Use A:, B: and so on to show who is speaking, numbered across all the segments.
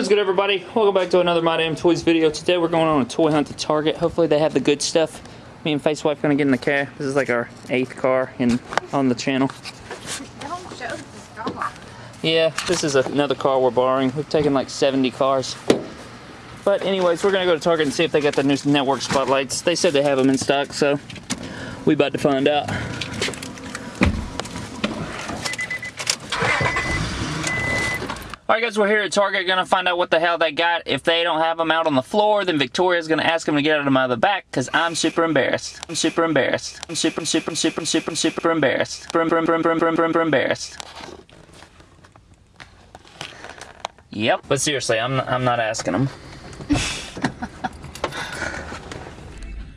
A: What is good everybody? Welcome back to another My Damn Toys video. Today we're going on a toy hunt to Target. Hopefully they have the good stuff. Me and Face Wife gonna get in the car. This is like our eighth car in on the channel. Yeah, this is another car we're borrowing. We've taken like 70 cars. But anyways, we're gonna go to Target and see if they got the new network spotlights. They said they have them in stock, so we about to find out. Alright guys, we're here at Target, gonna find out what the hell they got. If they don't have them out on the floor, then Victoria's gonna ask them to get out of the back, because I'm super embarrassed. I'm super embarrassed. I'm super, super, super, super, super embarrassed. Brum, brum, brum, brum, brum, brum, embarrassed. Yep. But seriously, I'm, I'm not asking them.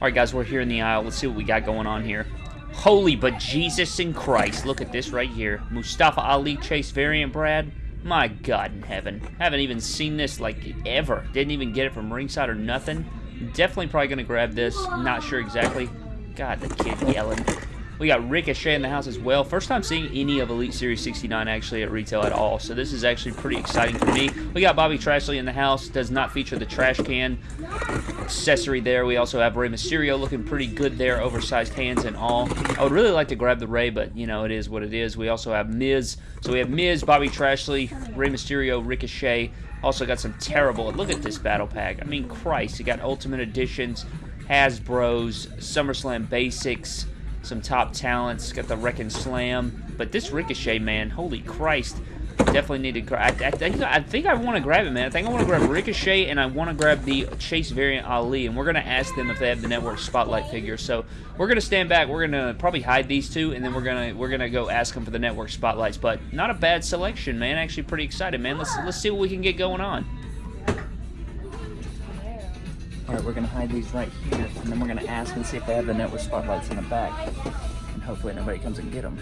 A: Alright guys, we're here in the aisle. Let's see what we got going on here. Holy but Jesus in Christ. Look at this right here. Mustafa Ali Chase variant, Brad. My God in heaven. Haven't even seen this, like, ever. Didn't even get it from ringside or nothing. Definitely probably going to grab this. Not sure exactly. God, the kid yelling. We got Ricochet in the house as well. First time seeing any of Elite Series 69 actually at retail at all, so this is actually pretty exciting for me. We got Bobby Trashley in the house. Does not feature the trash can accessory there. We also have Rey Mysterio looking pretty good there, oversized hands and all. I would really like to grab the Rey, but, you know, it is what it is. We also have Miz. So we have Miz, Bobby Trashley, Rey Mysterio, Ricochet. Also got some terrible... Look at this battle pack. I mean, Christ. You got Ultimate Editions, Hasbro's, SummerSlam Basics, some top talents. Got the Wrekkin' Slam. But this Ricochet, man, holy Christ. Definitely need to... I, I, think, I think I want to grab it, man. I think I want to grab Ricochet, and I want to grab the Chase variant Ali. And we're going to ask them if they have the Network Spotlight figure. So we're going to stand back. We're going to probably hide these two, and then we're going to we're gonna go ask them for the Network Spotlights. But not a bad selection, man. Actually pretty excited, man. Let's, let's see what we can get going on. Alright, we're going to hide these right here, and then we're going to ask and see if they have the network spotlights in the back. And hopefully nobody comes and get them.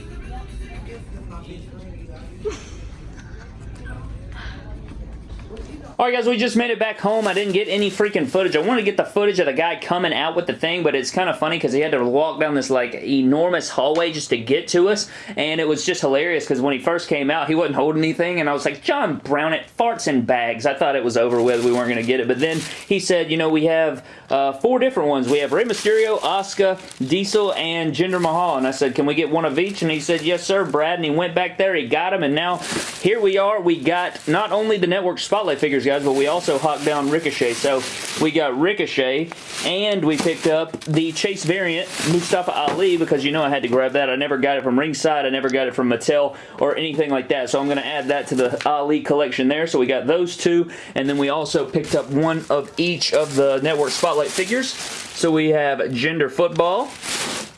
A: Alright guys, we just made it back home. I didn't get any freaking footage. I wanted to get the footage of the guy coming out with the thing, but it's kind of funny because he had to walk down this like enormous hallway just to get to us, and it was just hilarious because when he first came out, he wasn't holding anything, and I was like, John Brown, it farts in bags. I thought it was over with. We weren't going to get it, but then he said, you know, we have uh, four different ones. We have Rey Mysterio, Asuka, Diesel, and Jinder Mahal, and I said, can we get one of each? And he said, yes sir, Brad, and he went back there, he got them, and now here we are. We got not only the Network Spotlight figures, guys, but we also hawked down Ricochet. So we got Ricochet, and we picked up the Chase variant, Mustafa Ali, because you know I had to grab that. I never got it from Ringside. I never got it from Mattel or anything like that. So I'm going to add that to the Ali collection there. So we got those two, and then we also picked up one of each of the Network Spotlight figures. So we have Gender Football,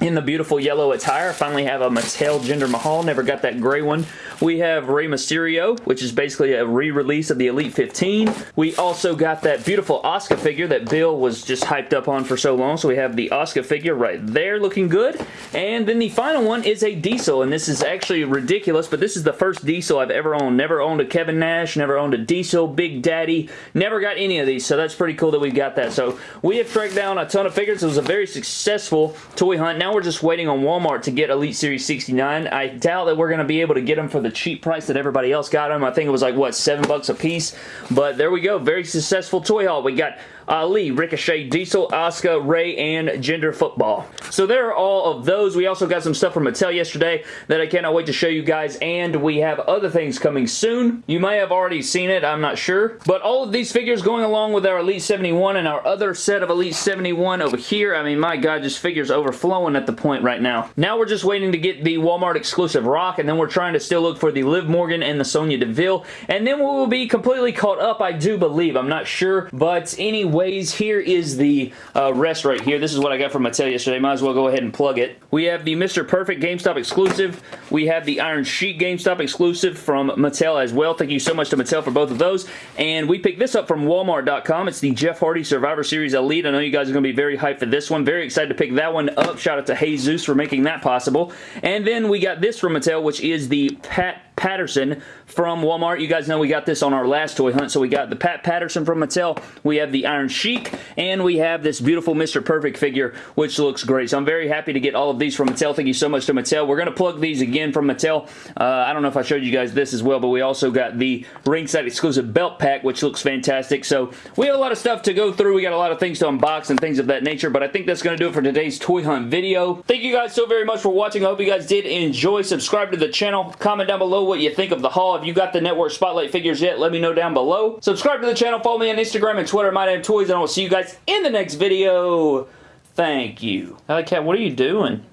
A: in the beautiful yellow attire. I finally have a Mattel Jinder Mahal. Never got that gray one. We have Rey Mysterio, which is basically a re-release of the Elite 15. We also got that beautiful Asuka figure that Bill was just hyped up on for so long. So we have the Asuka figure right there looking good. And then the final one is a Diesel. And this is actually ridiculous, but this is the first Diesel I've ever owned. Never owned a Kevin Nash, never owned a Diesel, Big Daddy. Never got any of these. So that's pretty cool that we got that. So we have tracked down a ton of figures. It was a very successful toy hunt. Now we're just waiting on Walmart to get Elite Series 69. I doubt that we're going to be able to get them for the cheap price that everybody else got them. I think it was like, what, seven bucks a piece? But there we go. Very successful toy haul. We got Ali, Ricochet, Diesel, Asuka, Rey, and Gender Football. So there are all of those. We also got some stuff from Mattel yesterday that I cannot wait to show you guys, and we have other things coming soon. You may have already seen it, I'm not sure. But all of these figures going along with our Elite 71 and our other set of Elite 71 over here. I mean, my God, just figures overflowing at the point right now. Now we're just waiting to get the Walmart exclusive Rock, and then we're trying to still look for the Liv Morgan and the Sonya Deville, and then we will be completely caught up, I do believe. I'm not sure, but anyway, ways. Here is the uh, rest right here. This is what I got from Mattel yesterday. Might as well go ahead and plug it. We have the Mr. Perfect GameStop exclusive. We have the Iron Sheik GameStop exclusive from Mattel as well. Thank you so much to Mattel for both of those. And we picked this up from Walmart.com. It's the Jeff Hardy Survivor Series Elite. I know you guys are going to be very hyped for this one. Very excited to pick that one up. Shout out to Jesus for making that possible. And then we got this from Mattel, which is the Pat Patterson from Walmart. You guys know we got this on our last toy hunt, so we got the Pat Patterson from Mattel, we have the Iron Sheik, and we have this beautiful Mr. Perfect figure, which looks great. So I'm very happy to get all of these from Mattel. Thank you so much to Mattel. We're going to plug these again from Mattel. Uh, I don't know if I showed you guys this as well, but we also got the ringside exclusive belt pack, which looks fantastic. So we have a lot of stuff to go through. We got a lot of things to unbox and things of that nature, but I think that's going to do it for today's toy hunt video. Thank you guys so very much for watching. I hope you guys did enjoy. Subscribe to the channel. Comment down below what you think of the haul. If you got the Network Spotlight figures yet, let me know down below. Subscribe to the channel. Follow me on Instagram and Twitter, My Name Toys, and I will see you guys in the next video. Thank you. Alley Cat, what are you doing?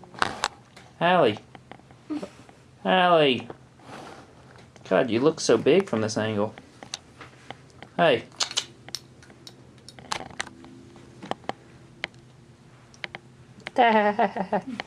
A: Allie. Allie. God, you look so big from this angle. Hey.